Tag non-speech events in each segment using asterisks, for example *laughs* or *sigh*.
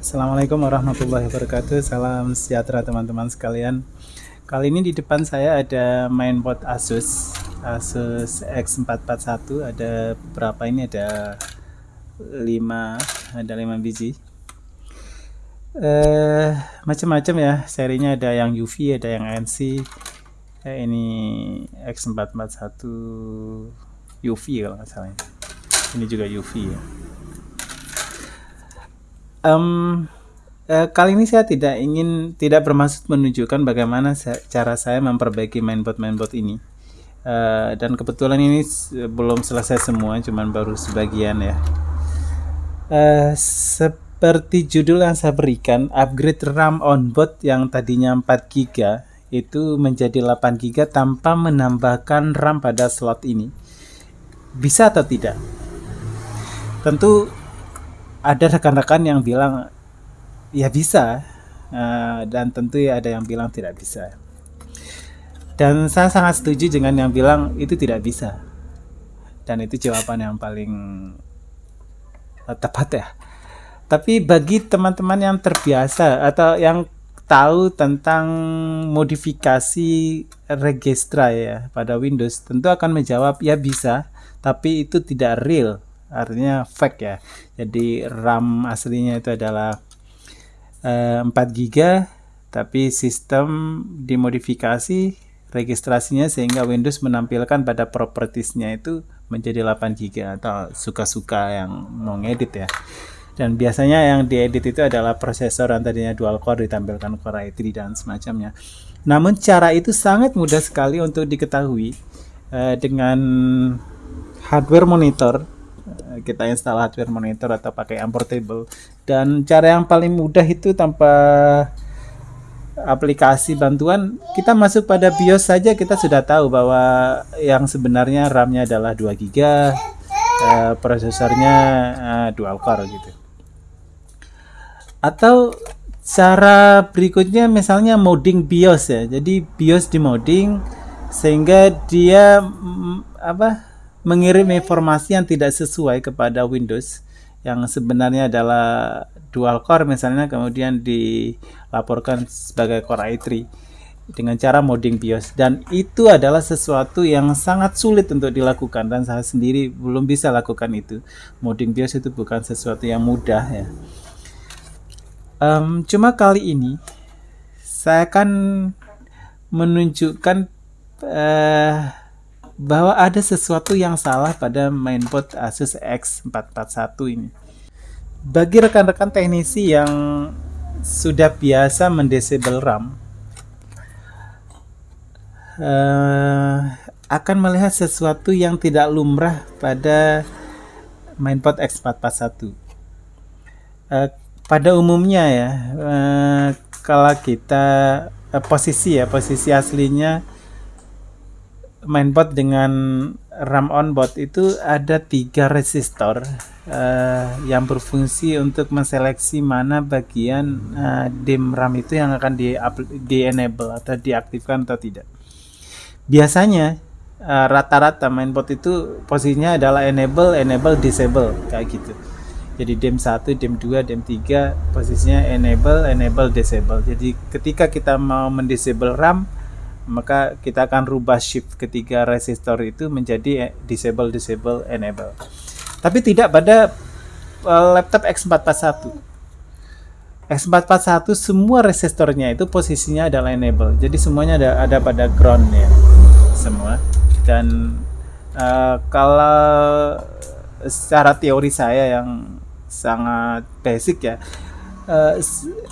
Assalamualaikum warahmatullahi wabarakatuh. Salam sejahtera teman-teman sekalian. Kali ini di depan saya ada mainboard Asus Asus X441 ada berapa ini? Ada 5 ada 5 biji. Eh macam-macam ya. Serinya ada yang UV ada yang NC eh, ini X441 UV kalau nggak salah ini juga UV ya um, kali ini saya tidak ingin tidak bermaksud menunjukkan bagaimana cara saya memperbaiki mainboard mainboard ini. Uh, dan kebetulan ini belum selesai semua cuman baru sebagian ya. Uh, seperti judul yang saya berikan upgrade RAM onboard yang tadinya 4 GB itu menjadi 8 GB tanpa menambahkan RAM pada slot ini. Bisa atau tidak? Tentu ada rekan-rekan yang bilang ya bisa. Uh, dan tentu ya ada yang bilang tidak bisa. Dan saya sangat setuju dengan yang bilang itu tidak bisa. Dan itu jawaban yang paling uh, tepat ya. Tapi bagi teman-teman yang terbiasa atau yang tahu tentang modifikasi registra ya pada Windows tentu akan menjawab ya bisa tapi itu tidak real artinya fake ya. Jadi RAM aslinya itu adalah uh, 4 GB tapi sistem dimodifikasi registrasinya sehingga Windows menampilkan pada propertiesnya itu menjadi 8 GB atau suka-suka yang mau ngedit ya. Dan biasanya yang diedit itu adalah prosesor yang tadinya dual core ditampilkan Core i3 dan semacamnya. Namun cara itu sangat mudah sekali untuk diketahui uh, dengan hardware monitor Eh, kita install hardware monitor atau pakai unportable dan cara yang paling mudah itu tanpa aplikasi bantuan kita masuk pada BIOS saja kita sudah tahu bahwa yang sebenarnya RAM-nya adalah 2 GB uh, prosesornya uh, dual core gitu. Atau cara berikutnya misalnya modding BIOS ya. Jadi BIOS di modding sehingga dia mm, apa mengirim informasi yang tidak sesuai kepada Windows yang sebenarnya adalah dual core misalnya kemudian dilaporkan sebagai core i3 dengan cara modding BIOS. Dan itu adalah sesuatu yang sangat sulit untuk dilakukan dan saya sendiri belum bisa lakukan itu. Modding BIOS itu bukan sesuatu yang mudah ya. Um, cuma kali ini saya akan menunjukkan uh, bahwa ada sesuatu yang salah pada mainboard Asus X441 ini. Bagi rekan-rekan teknisi yang sudah biasa mendisable RAM, uh, akan melihat sesuatu yang tidak lumrah pada mainboard X441. Uh, pada umumnya ya, uh, kalau kita uh, posisi ya, posisi aslinya mainboard dengan RAM onboard itu ada tiga resistor uh, yang berfungsi untuk menseleksi mana bagian uh, DIM RAM itu yang akan di, di enable atau diaktifkan atau tidak. Biasanya eh, rata-rata uh, mainboard itu posisinya adalah enable, enable, disable kayak gitu. Jadi DIM 1, DIM 2, DIM 3 posisinya enable, enable, disable. Jadi ketika kita mau mendisable RAM maka kita akan rubah shift ketiga resistor itu menjadi disable disable enable. Tapi tidak pada uh, laptop X441 X441 semua resistornya itu posisinya adalah enable. Jadi semuanya ada ada pada ground ya semua. Dan uh, kalau secara teori saya yang sangat basic ya uh,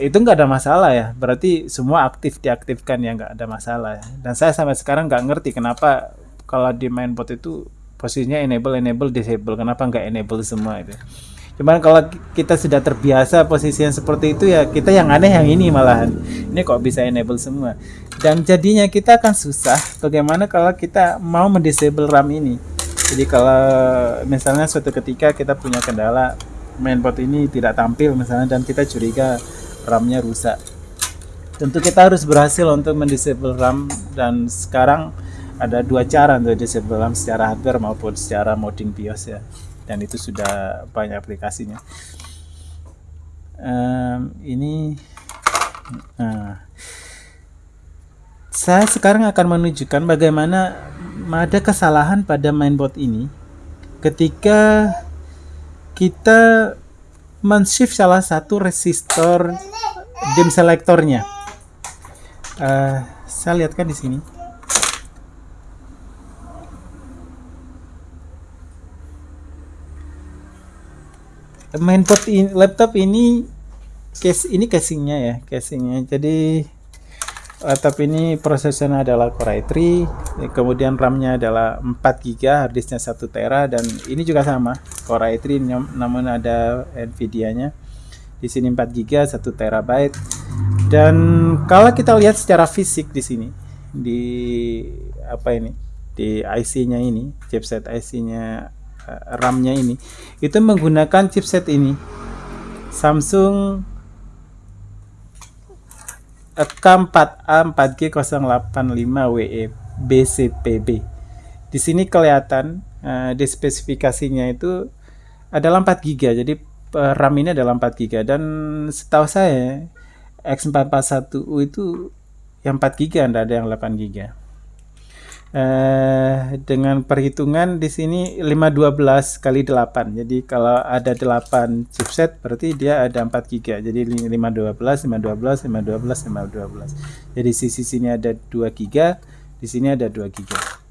itu nggak ada masalah ya. Berarti semua aktif diaktifkan ya nggak ada masalah ya. dan saya sampai sekarang nggak ngerti kenapa kalau di mainboard itu posisinya enable enable disable. Kenapa nggak enable semua itu? Cuman kalau kita sudah terbiasa posisi yang seperti itu ya kita yang aneh yang ini malahan. Ini kok bisa enable semua? Dan jadinya kita akan susah bagaimana kalau kita mau mendisable RAM ini. Jadi kalau misalnya suatu ketika kita punya kendala mainboard ini tidak tampil misalnya dan kita curiga RAM-nya rusak. Tentu kita harus berhasil untuk mendisable RAM dan sekarang ada dua cara untuk disable RAM secara hardware maupun secara modding BIOS ya. Dan itu sudah banyak aplikasinya. um, ini nah, saya sekarang akan menunjukkan bagaimana ada kesalahan pada mainboard ini ketika kita men-shift salah satu resistor dim selectornya. Uh, saya lihatkan di sini. Mainboard in, laptop ini case ini casingnya ya casingnya. Jadi laptop ini prosesornya adalah Core i3 kemudian RAM-nya adalah 4 GB harddisknya 1 tera dan ini juga sama Core i3 namun ada Nvidia-nya. Di sini 4 GB 1 terabyte. Dan kalau kita lihat secara fisik di sini di apa ini di IC-nya ini chipset IC-nya eh, RAM-nya ini itu menggunakan chipset ini. Samsung K4A4G085WE BCPB. Di sini kelihatan uh, di spesifikasinya itu adalah 4 GB. Jadi uh, RAM ini adalah 4 GB dan setahu saya X441U itu yang 4 GB, Anda ada yang 8 GB eh, dengan perhitungan di sini 512 kali 8 jadi kalau ada 8 chipset berarti dia ada 4 GB jadi 512 512 512 512 jadi sisi sini ada 2 GB di sini ada 2 GB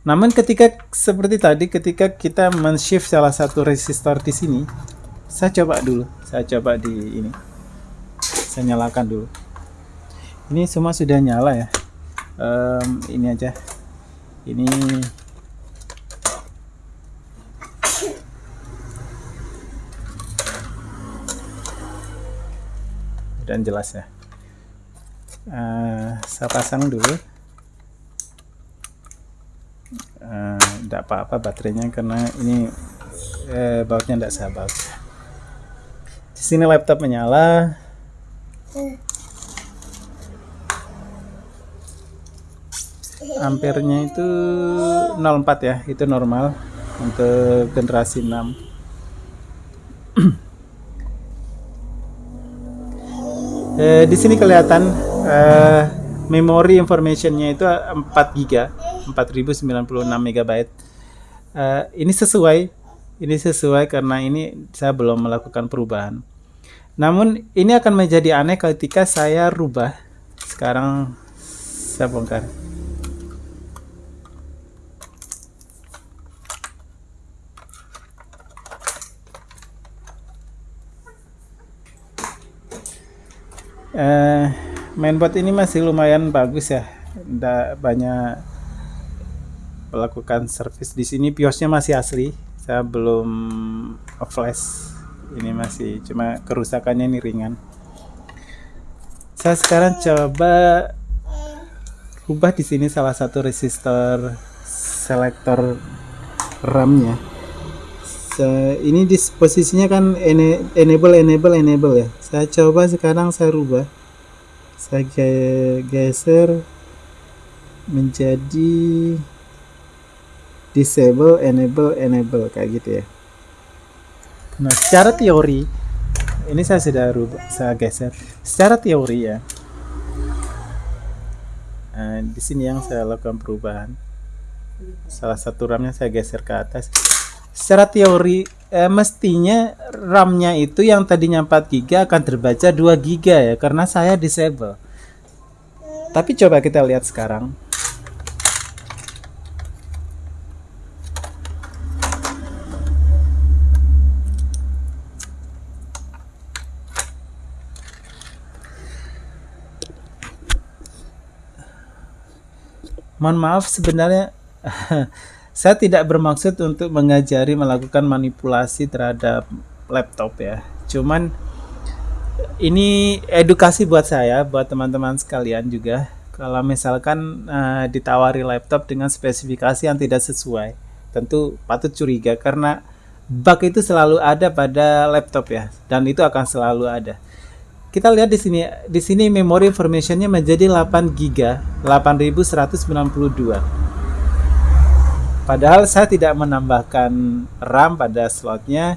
namun ketika seperti tadi ketika kita men-shift salah satu resistor di sini saya coba dulu. Saya coba di ini. Saya nyalakan dulu. Ini semua sudah nyala ya. Um, ini aja. Ini. Dan jelas ya. Uh, saya pasang dulu tidak uh, apa-apa baterainya karena ini eh, bautnya tidak sahabat di sini laptop menyala. Ampernya itu 04 ya itu normal untuk generasi 6 eh, di sini kelihatan eh, memori informationnya itu 4 GB 4096 MB eh, ini sesuai ini sesuai karena ini saya belum melakukan perubahan. Namun ini akan menjadi aneh ketika saya rubah. Sekarang saya bongkar. Eh, mainboard ini masih lumayan bagus ya. Tidak banyak melakukan service. Di sini biosnya masih asli. Saya belum flash. Ini masih cuma kerusakannya ini ringan. Saya sekarang coba ubah di sini salah satu resistor selektor RAM-nya. Ini di posisinya kan enable enable enable ya. Saya coba sekarang saya rubah. Saya geser menjadi disable enable enable kayak gitu ya nah secara teori ini saya sudah rubah saya geser secara teori ya nah, di sini yang saya lakukan perubahan salah satu ramnya saya geser ke atas secara teori eh, mestinya RAM-nya itu yang tadinya 4 GB akan terbaca 2 GB ya karena saya disable. Tapi coba kita lihat sekarang. Mohon maaf sebenarnya *laughs* Saya tidak bermaksud untuk mengajari melakukan manipulasi terhadap laptop ya. Cuman ini edukasi buat saya, buat teman-teman sekalian juga. Kalau misalkan uh, ditawari laptop dengan spesifikasi yang tidak sesuai, tentu patut curiga karena bug itu selalu ada pada laptop ya, dan itu akan selalu ada. Kita lihat di sini, di sini memory informationnya menjadi 8 GB, 8192 Padahal saya tidak menambahkan RAM pada slotnya.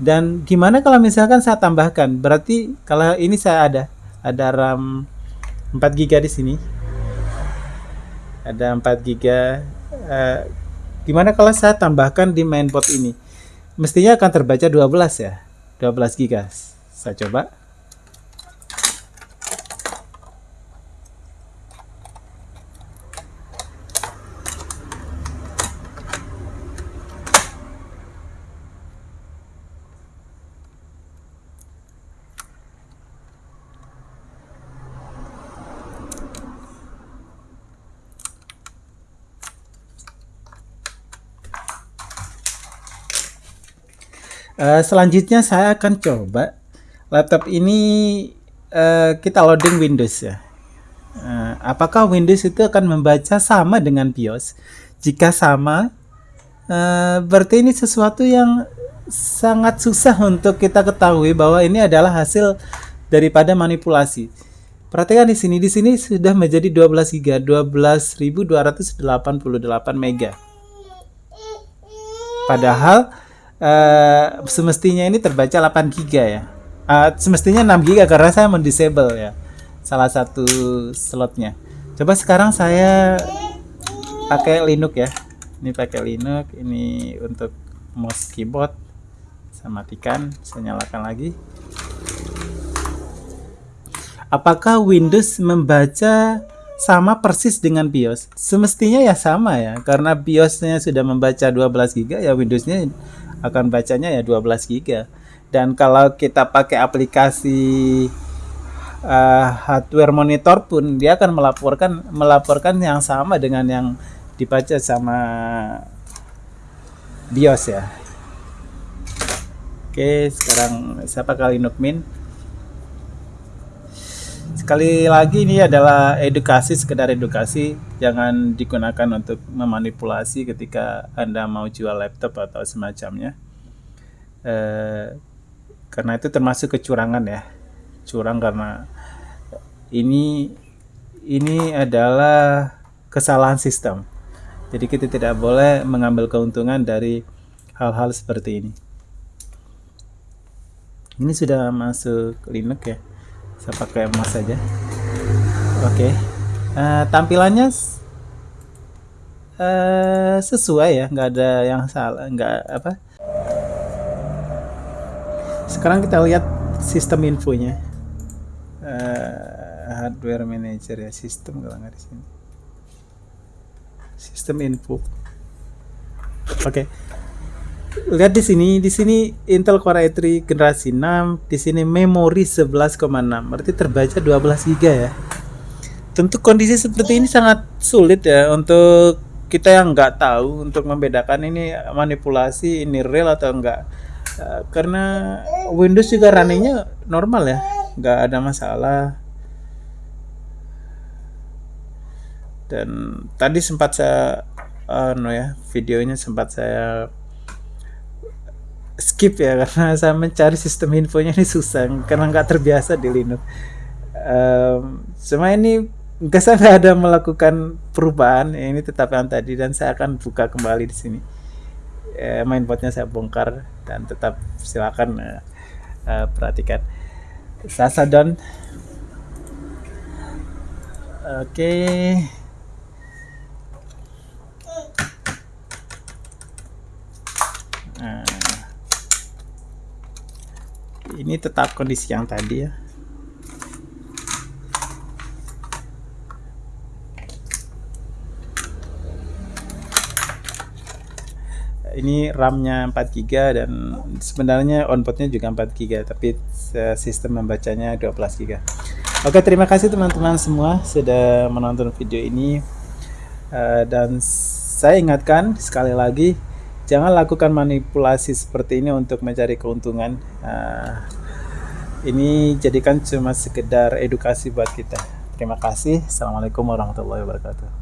Dan gimana kalau misalkan saya tambahkan? Berarti kalau ini saya ada ada RAM 4 GB di sini. Ada 4 GB uh, gimana kalau saya tambahkan di mainboard ini? Mestinya akan terbaca 12 ya 12 GB saya coba Uh, selanjutnya saya akan coba laptop ini uh, kita loading Windows ya. Uh, apakah Windows itu akan membaca sama dengan BIOS? Jika sama, uh, berarti ini sesuatu yang sangat susah untuk kita ketahui bahwa ini adalah hasil daripada manipulasi. Perhatikan di sini, di sini sudah menjadi 12 GB, 12.288 mega. Padahal uh, semestinya ini terbaca 8 GB ya. Uh, semestinya 6 GB karena saya mendisable ya. Salah satu slotnya. Coba sekarang saya pakai Linux ya. Ini pakai Linux, ini untuk mouse keyboard. Saya matikan, saya nyalakan lagi. Apakah Windows membaca sama persis dengan BIOS? Semestinya ya sama ya, karena BIOSnya sudah membaca 12 GB ya Windowsnya akan bacanya ya 12 GB dan kalau kita pakai aplikasi uh, hardware monitor pun dia akan melaporkan melaporkan yang sama dengan yang dibaca sama BIOS ya. Oke sekarang siapa kali Nukmin sekali lagi ini adalah edukasi sekedar edukasi. Jangan digunakan untuk memanipulasi ketika anda mau jual laptop atau semacamnya. Eh, karena itu termasuk kecurangan ya. Curang karena ini ini adalah kesalahan sistem. Jadi kita tidak boleh mengambil keuntungan dari hal-hal seperti ini. Ini sudah masuk Linux ya saya pakai emas saja oke. Okay. uh, eh, tampilannya uh, sesuai ya nggak ada yang salah nggak apa. Sekarang kita lihat sistem infonya. Uh, hardware manager ya sistem kalau nggak di sini. Sistem info. Oke. okay lihat di sini, di sini Intel Core i3 generasi 6, di sini memori 11,6, berarti terbaca 12 GB ya. Tentu kondisi seperti ini sangat sulit ya untuk kita yang nggak tahu untuk membedakan ini manipulasi, ini real atau enggak. Uh, karena Windows juga runningnya normal ya, nggak ada masalah. Dan tadi sempat saya, uh, no ya, videonya sempat saya skip ya karena saya mencari sistem infonya ini susah karena nggak terbiasa di Linux. Um, cuma ini nggak saya nggak ada melakukan perubahan ya, ini tetap yang tadi dan saya akan buka kembali di sini. Uh, mainboardnya saya bongkar dan tetap silakan uh, uh, perhatikan. Oke. Okay. Ini tetap kondisi yang tadi ya. Ini RAM-nya 4 GB dan sebenarnya onboardnya juga 4 GB tapi sistem membacanya 12 GB Oke terima kasih teman-teman semua sudah menonton video ini. Uh, dan saya ingatkan sekali lagi jangan lakukan manipulasi seperti ini untuk mencari keuntungan. Uh, ini jadikan cuma sekedar edukasi buat kita. Terima kasih. Assalamualaikum warahmatullahi wabarakatuh